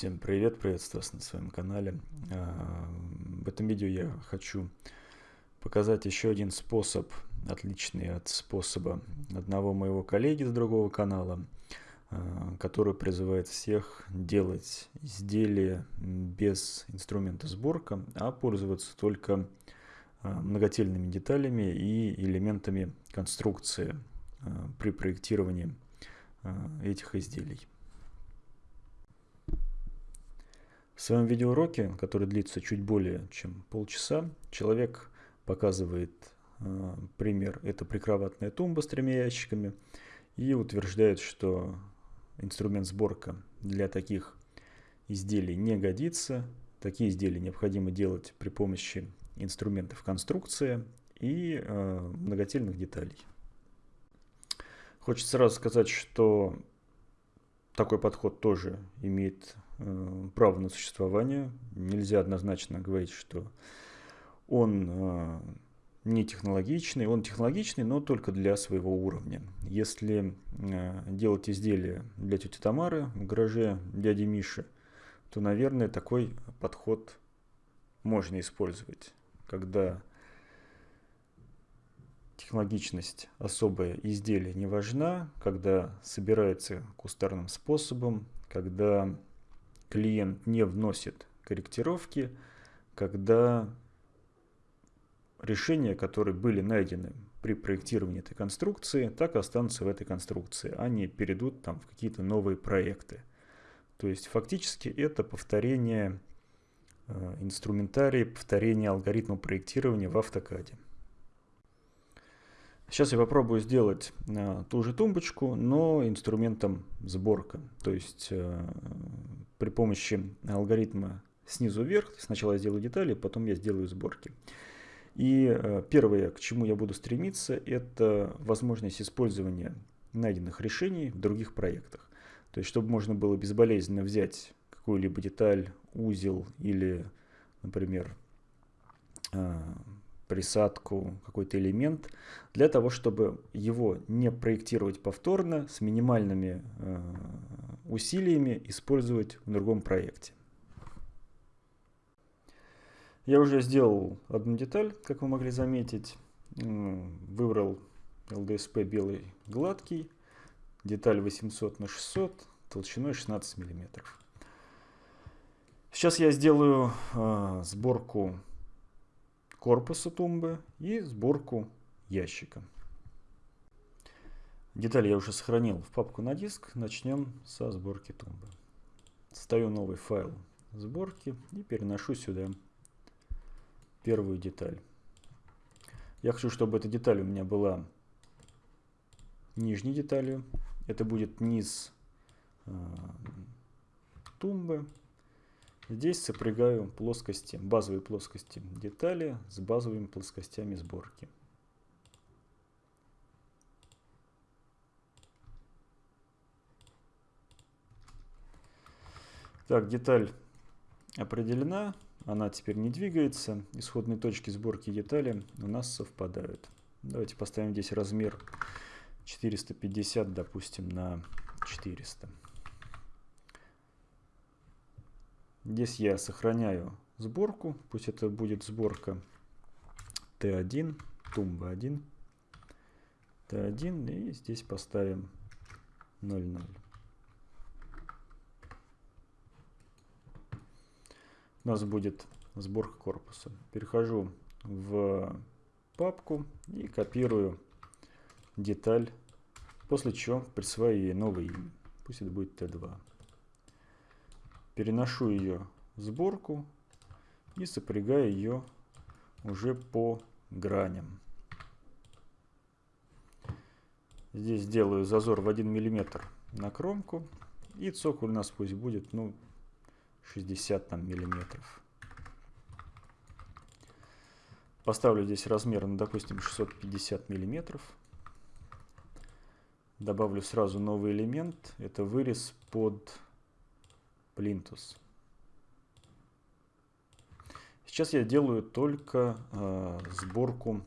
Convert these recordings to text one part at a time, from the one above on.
Всем привет, приветствую вас на своем канале. А, в этом видео я хочу показать еще один способ, отличный от способа одного моего коллеги с другого канала, а, который призывает всех делать изделия без инструмента сборка, а пользоваться только а, многотельными деталями и элементами конструкции при проектировании этих изделий. В своем видеоуроке, который длится чуть более чем полчаса, человек показывает э, пример. Это прикроватная тумба с тремя ящиками и утверждает, что инструмент сборка для таких изделий не годится. Такие изделия необходимо делать при помощи инструментов конструкции и э, многотельных деталей. Хочется сразу сказать, что такой подход тоже имеет право на существование. Нельзя однозначно говорить, что он э, не технологичный. Он технологичный, но только для своего уровня. Если э, делать изделия для тети Тамары в гараже дяди Миши, то, наверное, такой подход можно использовать, когда технологичность особое изделие не важна, когда собирается кустарным способом, когда клиент не вносит корректировки, когда решения, которые были найдены при проектировании этой конструкции, так и останутся в этой конструкции, а не перейдут там в какие-то новые проекты. То есть фактически это повторение э, инструментария, повторение алгоритма проектирования в автокаде. Сейчас я попробую сделать э, ту же тумбочку, но инструментом сборка. То есть э, при помощи алгоритма снизу вверх. Сначала я сделаю детали, потом я сделаю сборки. И э, первое, к чему я буду стремиться, это возможность использования найденных решений в других проектах. То есть, чтобы можно было безболезненно взять какую-либо деталь, узел или, например, присадку, какой-то элемент, для того, чтобы его не проектировать повторно, с минимальными э, усилиями использовать в другом проекте. Я уже сделал одну деталь, как вы могли заметить. Выбрал LDSP белый гладкий, деталь 800 на 600, толщиной 16 миллиметров. Сейчас я сделаю э, сборку корпуса тумбы и сборку ящика. Детали я уже сохранил в папку на диск. Начнем со сборки тумбы. Ставлю новый файл сборки и переношу сюда первую деталь. Я хочу, чтобы эта деталь у меня была нижней деталью. Это будет низ э, тумбы. Здесь сопрягаю плоскости, базовые плоскости детали с базовыми плоскостями сборки. Так, деталь определена, она теперь не двигается. Исходные точки сборки детали у нас совпадают. Давайте поставим здесь размер 450, допустим, на 400. Здесь я сохраняю сборку, пусть это будет сборка Т1, тумба 1, Т1 и здесь поставим 0,0. У нас будет сборка корпуса. Перехожу в папку и копирую деталь, после чего присваиваю ей новое имя. Пусть это будет Т2 переношу ее в сборку и сопрягаю ее уже по граням. Здесь делаю зазор в 1 мм на кромку. И цоколь у нас пусть будет ну, 60 там, миллиметров. Поставлю здесь размер, ну, допустим, 650 миллиметров. Добавлю сразу новый элемент. Это вырез под плинтус. Сейчас я делаю только э, сборку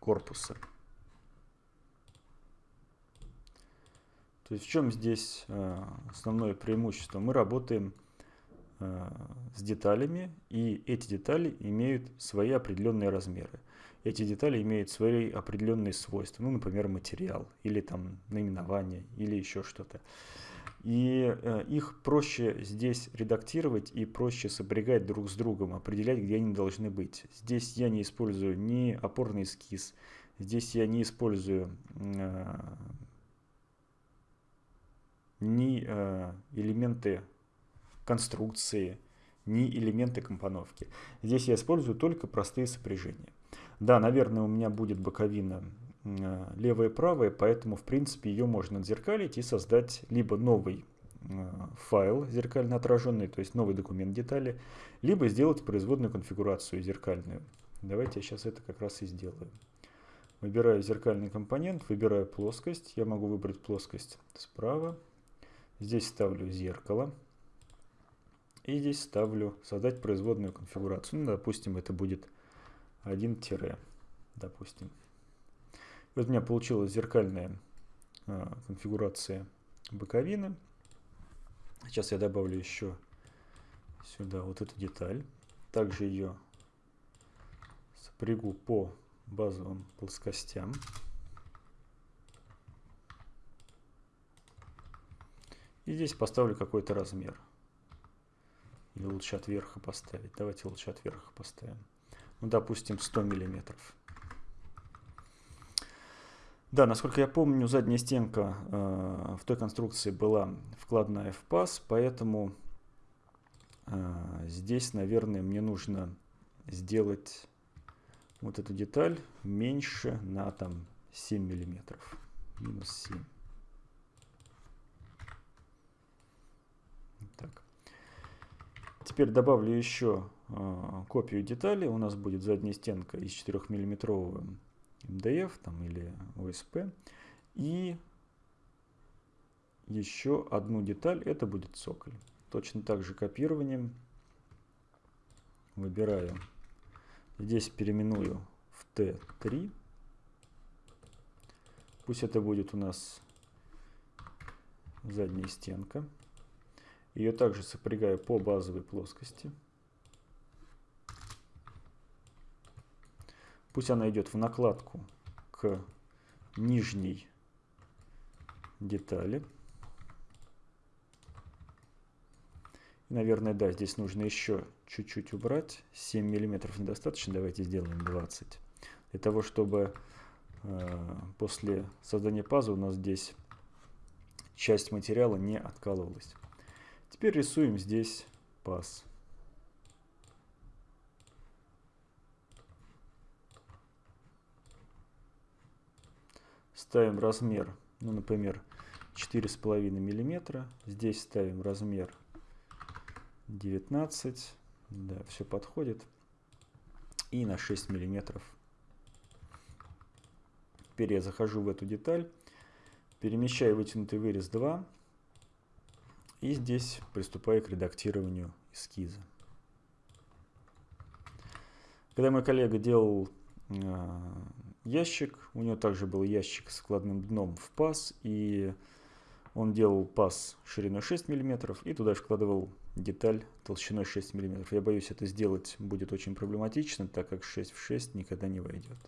корпуса. То есть в чем здесь э, основное преимущество? Мы работаем э, с деталями, и эти детали имеют свои определенные размеры. Эти детали имеют свои определенные свойства, ну, например, материал, или там наименование, или еще что-то. И э, их проще здесь редактировать и проще сопрягать друг с другом, определять, где они должны быть. Здесь я не использую ни опорный эскиз, здесь я не использую э, ни э, элементы конструкции, ни элементы компоновки. Здесь я использую только простые сопряжения. Да, наверное, у меня будет боковина левая и правая, поэтому, в принципе, ее можно отзеркалить и создать либо новый э, файл зеркально отраженный, то есть новый документ детали, либо сделать производную конфигурацию зеркальную. Давайте я сейчас это как раз и сделаю. Выбираю зеркальный компонент, выбираю плоскость. Я могу выбрать плоскость справа. Здесь ставлю зеркало. И здесь ставлю создать производную конфигурацию. Ну, допустим, это будет 1 тире, допустим. Вот у меня получилась зеркальная а, конфигурация боковины. Сейчас я добавлю еще сюда вот эту деталь. Также ее сопрягу по базовым плоскостям. И здесь поставлю какой-то размер. Или лучше от верха поставить. Давайте лучше от верха поставим. Ну, допустим, 100 миллиметров. Да, насколько я помню, задняя стенка э, в той конструкции была вкладная в паз, поэтому э, здесь, наверное, мне нужно сделать вот эту деталь меньше на там 7 миллиметров. Минус 7. Так. Теперь добавлю еще э, копию детали. У нас будет задняя стенка из 4 миллиметрового МДФ там, или ОСП. И еще одну деталь, это будет цоколь. Точно так же копированием выбираю, здесь переименую в Т3. Пусть это будет у нас задняя стенка. Ее также сопрягаю по базовой плоскости. Пусть она идет в накладку к нижней детали. Наверное, да, здесь нужно еще чуть-чуть убрать. 7 миллиметров недостаточно, давайте сделаем 20. Для того, чтобы э, после создания паза у нас здесь часть материала не откалывалась. Теперь рисуем здесь паз. Ставим размер, ну, например, 4,5 миллиметра. Здесь ставим размер 19. Да, все подходит. И на 6 миллиметров. Теперь я захожу в эту деталь, перемещаю вытянутый вырез 2 и здесь приступаю к редактированию эскиза. Когда мой коллега делал э, ящик, у него также был ящик с складным дном в паз, и он делал паз шириной 6 мм и туда вкладывал деталь толщиной 6 мм. Я боюсь, это сделать будет очень проблематично, так как 6 в 6 никогда не войдет.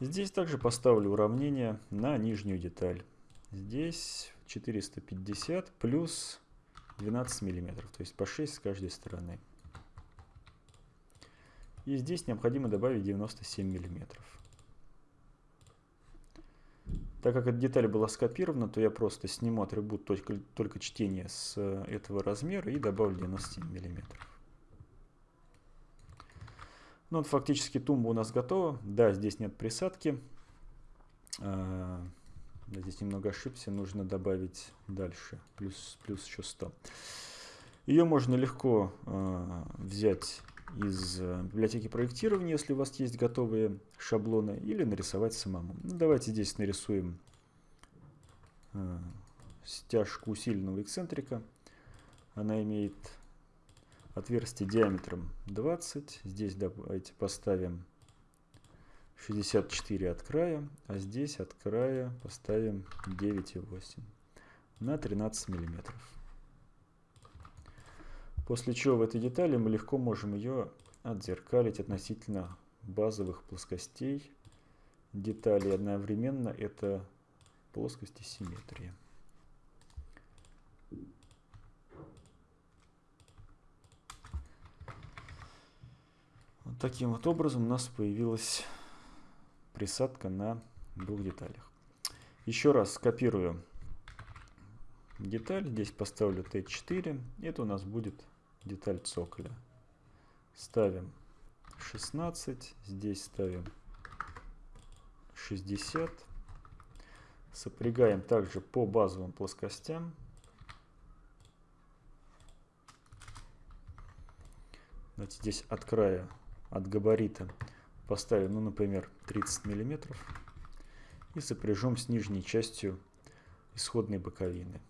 Здесь также поставлю уравнение на нижнюю деталь. Здесь 450 плюс 12 миллиметров, то есть по 6 с каждой стороны. И здесь необходимо добавить 97 миллиметров. Так как эта деталь была скопирована, то я просто сниму атрибут только, только чтения с э, этого размера и добавлю 97 миллиметров. Ну вот фактически тумба у нас готова. Да, здесь нет присадки. А, здесь немного ошибся, нужно добавить дальше, плюс, плюс еще 100. Ее можно легко э, взять из э, библиотеки проектирования, если у вас есть готовые шаблоны, или нарисовать самому. Ну, давайте здесь нарисуем э, стяжку усиленного эксцентрика. Она имеет отверстие диаметром 20. Здесь давайте поставим 64 от края, а здесь от края поставим 9,8 на 13 миллиметров. После чего в этой детали мы легко можем ее отзеркалить относительно базовых плоскостей деталей. Одновременно это плоскости симметрии. Вот таким вот образом у нас появилась присадка на двух деталях. Еще раз скопирую деталь. Здесь поставлю Т4. Это у нас будет деталь цоколя. Ставим 16. Здесь ставим 60. Сопрягаем также по базовым плоскостям. Давайте здесь от края, от габарита поставим, ну, например, 30 миллиметров и сопряжем с нижней частью исходной боковины.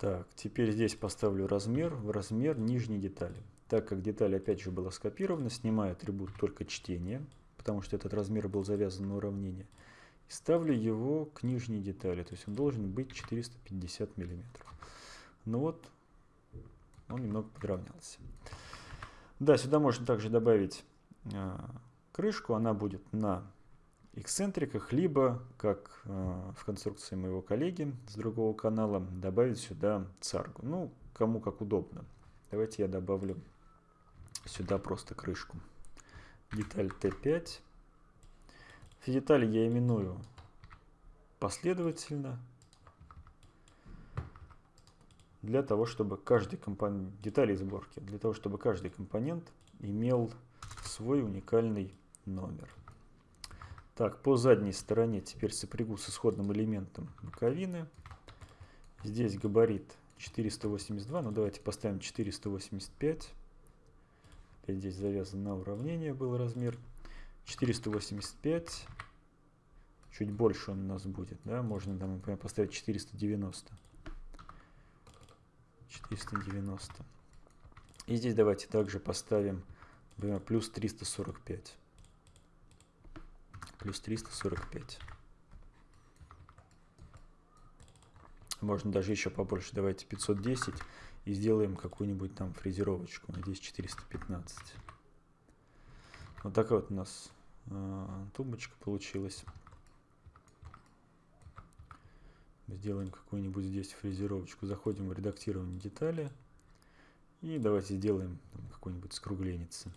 Так, теперь здесь поставлю размер в размер нижней детали. Так как деталь опять же была скопирована, снимаю атрибут только чтение, потому что этот размер был завязан на уравнение. И ставлю его к нижней детали, то есть он должен быть 450 миллиметров. Ну вот, он немного подровнялся. Да, сюда можно также добавить э, крышку, она будет на эксцентриках, либо, как э, в конструкции моего коллеги с другого канала, добавить сюда царгу. Ну, кому как удобно. Давайте я добавлю сюда просто крышку. Деталь Т5. Все детали я именую последовательно для того, чтобы каждый компонент, детали сборки, для того, чтобы каждый компонент имел свой уникальный номер. Так, по задней стороне теперь сопрягу с исходным элементом боковины. Здесь габарит 482, ну давайте поставим 485. Опять здесь завязан на уравнение был размер. 485, чуть больше он у нас будет, да, можно там, например, поставить 490. 490. И здесь давайте также поставим, например, плюс 345 плюс 345. Можно даже еще побольше. Давайте 510 и сделаем какую-нибудь там фрезеровочку. Надеюсь, 415. Вот такая вот у нас э, тумбочка получилась. Сделаем какую-нибудь здесь фрезеровочку. Заходим в редактирование детали. И давайте сделаем какую-нибудь скругленицу.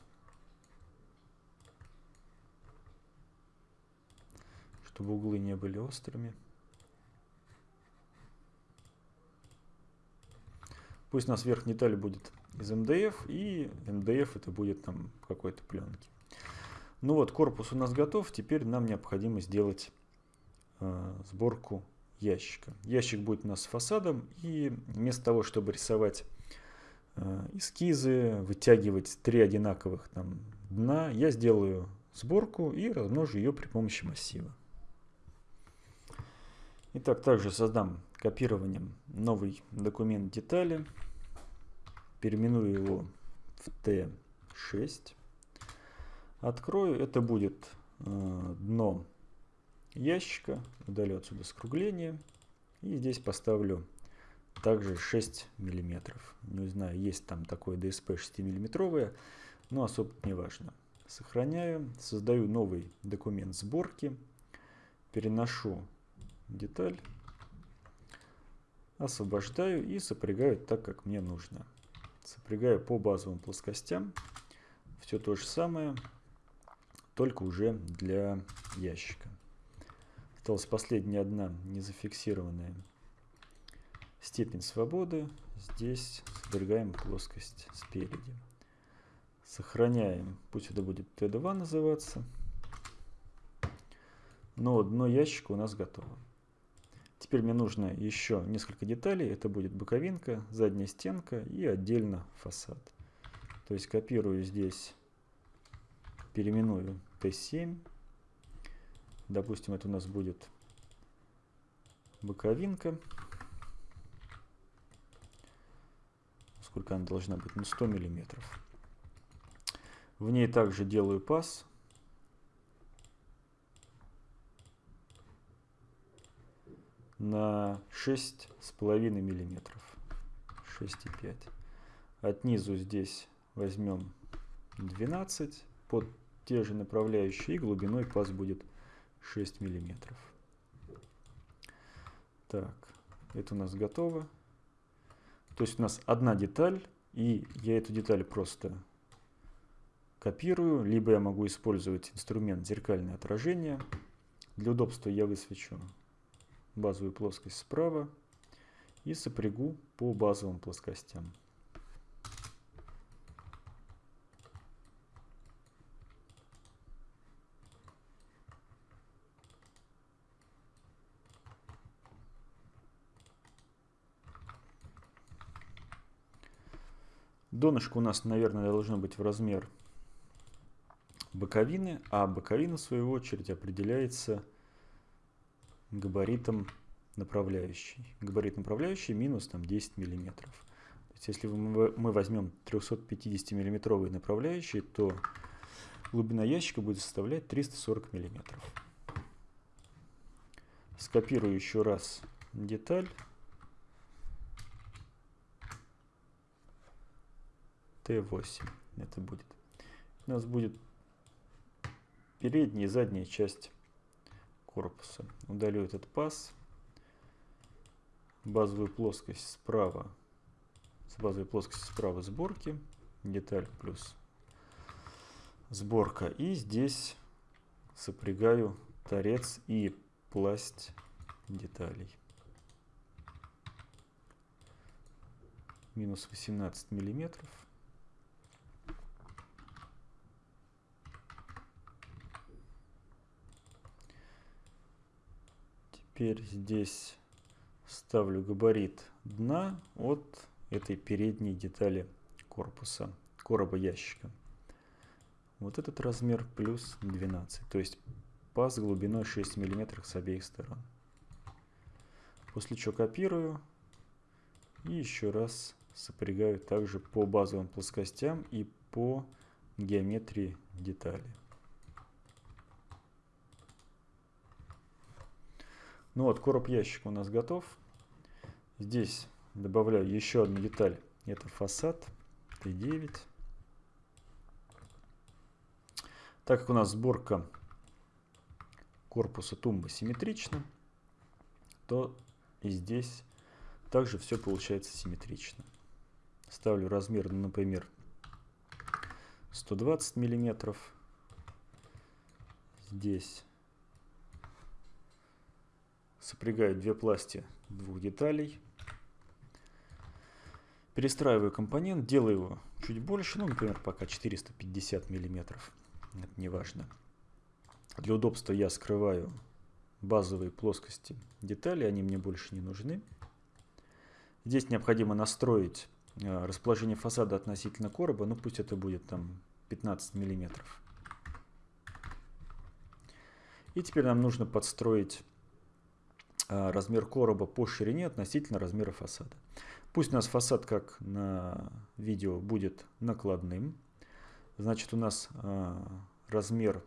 Чтобы углы не были острыми. Пусть у нас верхняя деталь будет из МДФ, и МДФ это будет там какой-то пленки. Ну вот, корпус у нас готов. Теперь нам необходимо сделать э, сборку ящика. Ящик будет у нас с фасадом, и вместо того, чтобы рисовать э, эскизы, вытягивать три одинаковых там дна, я сделаю сборку и размножу ее при помощи массива. Итак, также создам копированием новый документ детали. Переименую его в T6. Открою. Это будет э, дно ящика. Удалю отсюда скругление. И здесь поставлю также 6 миллиметров. Не знаю, есть там такое DSP 6 миллиметровое, но особо не важно. Сохраняю. Создаю новый документ сборки. Переношу деталь, освобождаю и сопрягаю так, как мне нужно. Сопрягаю по базовым плоскостям. Все то же самое, только уже для ящика. Осталась последняя одна незафиксированная степень свободы. Здесь сдвигаем плоскость спереди. Сохраняем, пусть это будет Т2 называться. Но дно ящика у нас готово. Теперь мне нужно еще несколько деталей. Это будет боковинка, задняя стенка и отдельно фасад. То есть копирую здесь, переименую Т7. Допустим, это у нас будет боковинка. Сколько она должна быть? Ну, 100 миллиметров. В ней также делаю паз. На 6,5 миллиметров. 6,5. От низу здесь возьмем 12 под те же направляющие и глубиной паз будет 6 миллиметров. Так, это у нас готово. То есть у нас одна деталь, и я эту деталь просто копирую, либо я могу использовать инструмент зеркальное отражение. Для удобства я высвечу базовую плоскость справа и сопрягу по базовым плоскостям. Донышко у нас, наверное, должно быть в размер боковины, а боковина, в свою очередь, определяется габаритом направляющей. Габарит направляющей минус там, 10 миллиметров. То есть, если мы возьмем 350 миллиметровые направляющие, то глубина ящика будет составлять 340 миллиметров. Скопирую еще раз деталь. Т8 это будет. У нас будет передняя и задняя часть корпуса. Удалю этот паз. Базовую плоскость справа. С базовой плоскости справа сборки. Деталь плюс сборка. И здесь сопрягаю торец и пласть деталей. Минус 18 миллиметров. Теперь здесь ставлю габарит дна от этой передней детали корпуса, короба ящика. Вот этот размер плюс 12, то есть паз глубиной 6 мм с обеих сторон. После чего копирую и еще раз сопрягаю также по базовым плоскостям и по геометрии детали. Ну вот, короб ящика у нас готов. Здесь добавляю еще одну деталь. Это фасад Т9. Так как у нас сборка корпуса тумбы симметрична, то и здесь также все получается симметрично. Ставлю размер, например, 120 миллиметров. Здесь Сопрягаю две пласти двух деталей. Перестраиваю компонент, делаю его чуть больше, ну, например, пока 450 миллиметров. Это не важно. Для удобства я скрываю базовые плоскости деталей, они мне больше не нужны. Здесь необходимо настроить э, расположение фасада относительно короба, ну пусть это будет там 15 миллиметров. И теперь нам нужно подстроить размер короба по ширине относительно размера фасада. Пусть у нас фасад, как на видео, будет накладным. Значит, у нас а, размер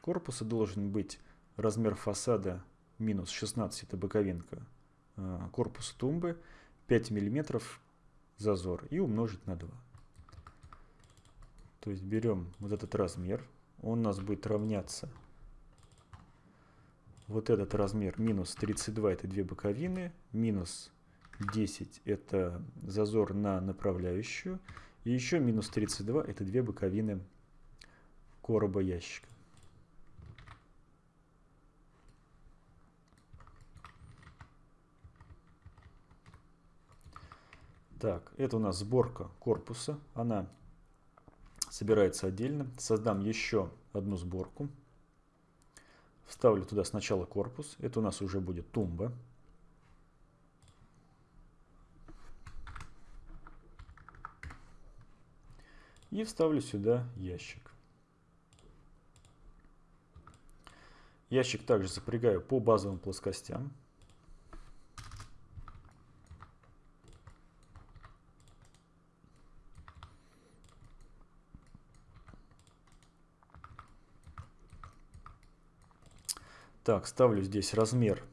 корпуса должен быть размер фасада минус 16, это боковинка а, корпуса тумбы, 5 мм зазор и умножить на 2. То есть берем вот этот размер, он у нас будет равняться вот этот размер минус 32 это две боковины, минус 10 это зазор на направляющую, и еще минус 32 это две боковины короба ящика. Так, это у нас сборка корпуса. Она собирается отдельно. Создам еще одну сборку. Вставлю туда сначала корпус. Это у нас уже будет тумба. И вставлю сюда ящик. Ящик также запрягаю по базовым плоскостям. Так, ставлю здесь размер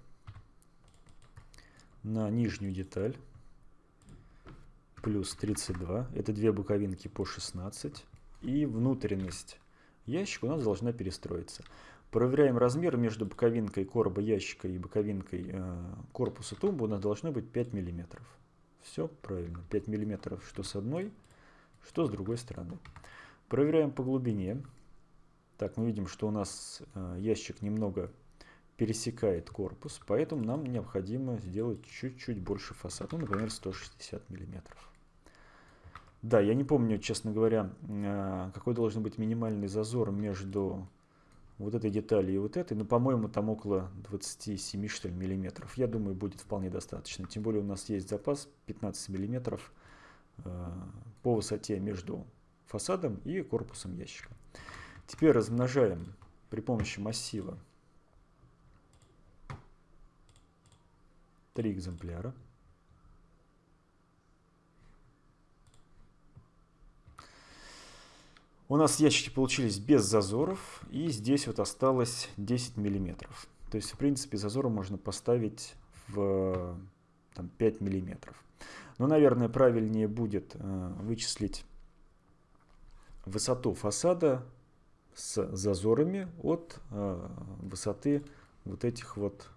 на нижнюю деталь. Плюс 32. Это две боковинки по 16. И внутренность ящика у нас должна перестроиться. Проверяем размер между боковинкой короба ящика и боковинкой э, корпуса тумбы. У нас должно быть 5 мм. Все правильно. 5 мм что с одной, что с другой стороны. Проверяем по глубине. Так, мы видим, что у нас э, ящик немного пересекает корпус, поэтому нам необходимо сделать чуть-чуть больше фасад, ну, например, 160 миллиметров. Да, я не помню, честно говоря, э, какой должен быть минимальный зазор между вот этой деталью и вот этой, но, по-моему, там около 27, что ли, миллиметров. Я думаю, будет вполне достаточно. Тем более у нас есть запас 15 миллиметров э, по высоте между фасадом и корпусом ящика. Теперь размножаем при помощи массива три экземпляра. У нас ящики получились без зазоров, и здесь вот осталось 10 миллиметров. То есть, в принципе, зазор можно поставить в там, 5 миллиметров. Но, наверное, правильнее будет э, вычислить высоту фасада с зазорами от э, высоты вот этих вот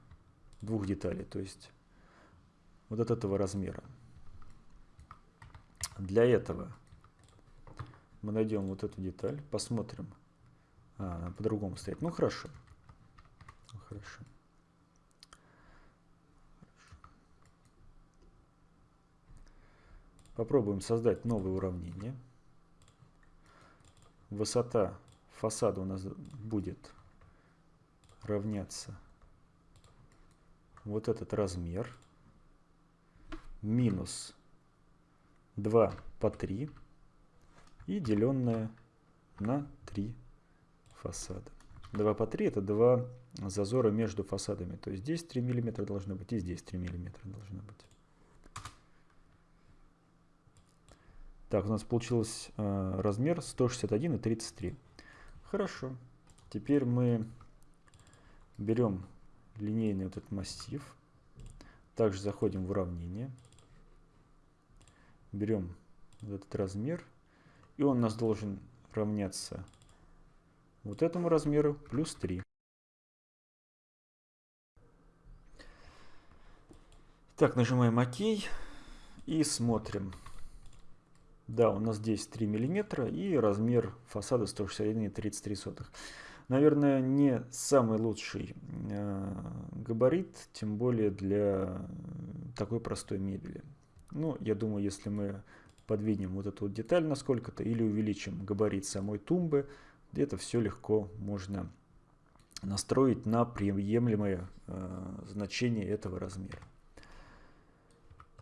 двух деталей, то есть вот от этого размера. Для этого мы найдем вот эту деталь, посмотрим. А, по-другому стоит. Ну хорошо. Ну, хорошо. Попробуем создать новое уравнение. Высота фасада у нас будет равняться вот этот размер минус 2 по 3 и деленное на 3 фасада. 2 по 3 это 2 зазора между фасадами. То есть здесь 3 мм должно быть и здесь 3 мм должно быть. Так, у нас получился э, размер 161 и 33. Хорошо. Теперь мы берем линейный вот этот массив. Также заходим в уравнение. Берем этот размер. И он у нас должен равняться вот этому размеру плюс 3. Так, нажимаем ОК и смотрим. Да, у нас здесь 3 мм и размер фасада 161,33. Наверное, не самый лучший э, габарит, тем более для такой простой мебели. Ну, я думаю, если мы подвинем вот эту вот деталь на сколько-то или увеличим габарит самой тумбы, это все легко можно настроить на приемлемое э, значение этого размера.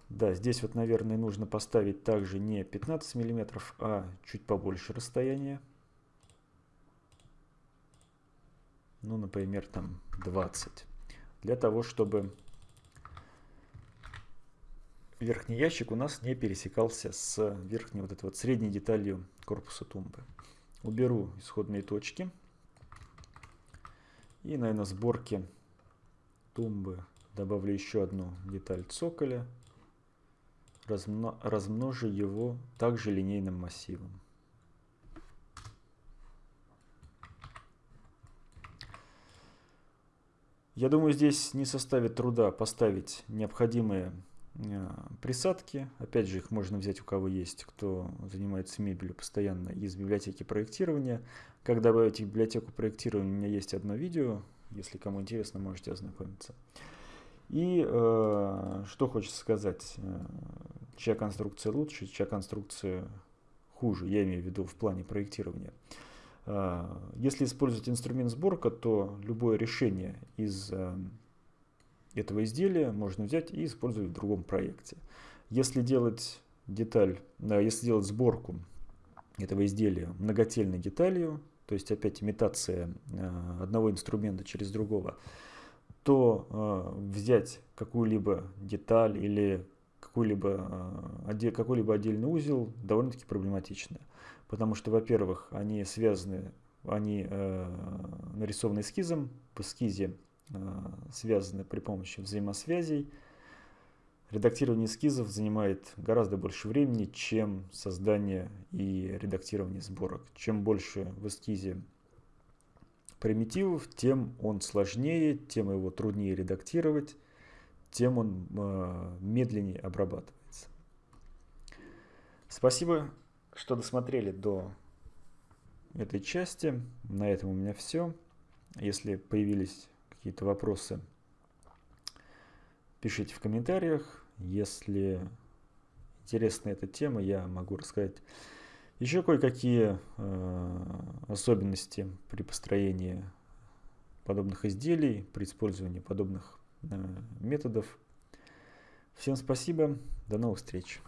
Да, здесь вот, наверное, нужно поставить также не 15 миллиметров, а чуть побольше расстояние. Ну, например, там 20. Для того, чтобы верхний ящик у нас не пересекался с верхней вот этой вот средней деталью корпуса тумбы. Уберу исходные точки. И, наверное, сборке тумбы добавлю еще одну деталь цоколя размно, размножу его также линейным массивом. Я думаю, здесь не составит труда поставить необходимые присадки. Опять же, их можно взять у кого есть, кто занимается мебелью постоянно из библиотеки проектирования. Как добавить их в библиотеку проектирования, у меня есть одно видео. Если кому интересно, можете ознакомиться. И э, что хочется сказать, э, чья конструкция лучше, чья конструкция хуже, я имею в виду в плане проектирования. Э, если использовать инструмент сборка, то любое решение из э, этого изделия можно взять и использовать в другом проекте. Если делать деталь, если делать сборку этого изделия многотельной деталью, то есть опять имитация э, одного инструмента через другого, то э, взять какую-либо деталь или э, какой-либо отдельный узел довольно-таки проблематично. Потому что, во-первых, они связаны, они нарисованы эскизом, в эскизе связаны при помощи взаимосвязей. Редактирование эскизов занимает гораздо больше времени, чем создание и редактирование сборок. Чем больше в эскизе примитивов, тем он сложнее, тем его труднее редактировать, тем он э, медленнее обрабатывается. Спасибо, что досмотрели до этой части. На этом у меня все. Если появились какие-то вопросы, пишите в комментариях. Если интересна эта тема, я могу рассказать еще кое-какие э, особенности при построении подобных изделий, при использовании подобных э, методов. Всем спасибо, до новых встреч.